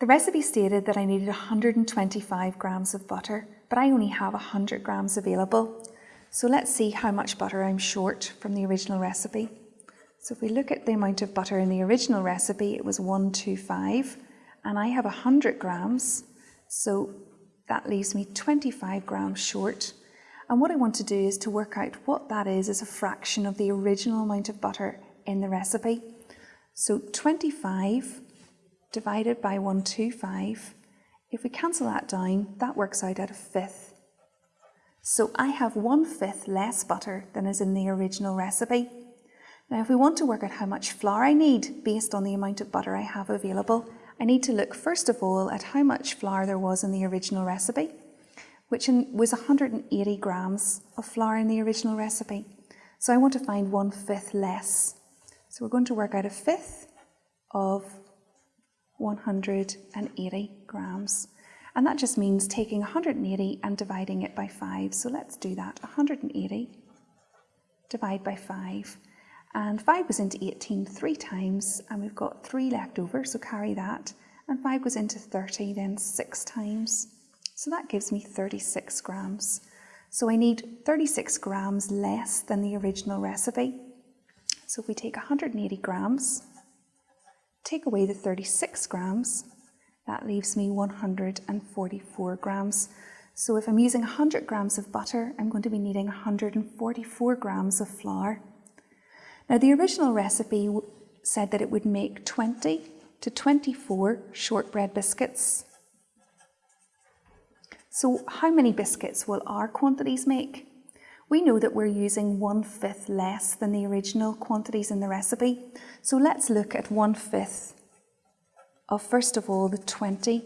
The recipe stated that I needed 125 grams of butter, but I only have 100 grams available. So let's see how much butter I'm short from the original recipe. So if we look at the amount of butter in the original recipe, it was 125, and I have 100 grams, so that leaves me 25 grams short. And what I want to do is to work out what that is as a fraction of the original amount of butter in the recipe. So 25 divided by 125, if we cancel that down, that works out at a fifth. So I have one fifth less butter than is in the original recipe. Now if we want to work out how much flour I need based on the amount of butter I have available, I need to look first of all at how much flour there was in the original recipe, which was 180 grams of flour in the original recipe. So I want to find one fifth less. So we're going to work out a fifth of 180 grams. And that just means taking 180 and dividing it by 5. So let's do that. 180 divide by 5. And 5 goes into 18 three times, and we've got 3 left over, so carry that. And 5 goes into 30 then 6 times. So that gives me 36 grams. So I need 36 grams less than the original recipe. So if we take 180 grams Take away the 36 grams, that leaves me 144 grams. So if I'm using 100 grams of butter, I'm going to be needing 144 grams of flour. Now the original recipe said that it would make 20 to 24 shortbread biscuits. So how many biscuits will our quantities make? We know that we're using one fifth less than the original quantities in the recipe. So let's look at one fifth of first of all the 20.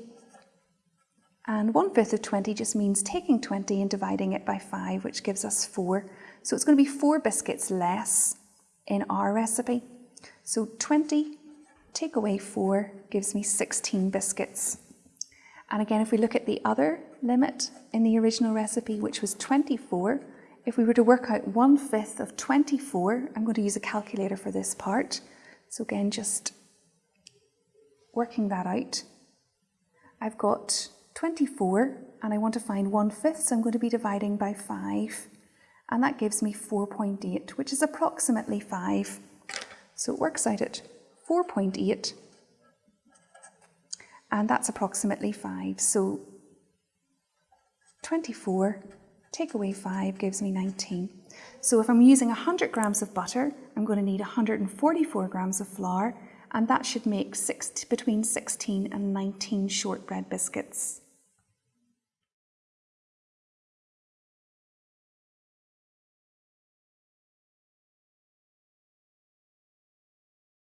And one fifth of 20 just means taking 20 and dividing it by five, which gives us four. So it's going to be four biscuits less in our recipe. So 20 take away four gives me 16 biscuits. And again, if we look at the other limit in the original recipe, which was 24, if we were to work out one fifth of 24, I'm going to use a calculator for this part. So again, just working that out. I've got 24 and I want to find one fifth, so I'm going to be dividing by five. And that gives me 4.8, which is approximately five. So it works out at 4.8 and that's approximately five. So 24 take away 5 gives me 19. So if I'm using 100 grams of butter, I'm going to need 144 grams of flour, and that should make six, between 16 and 19 shortbread biscuits.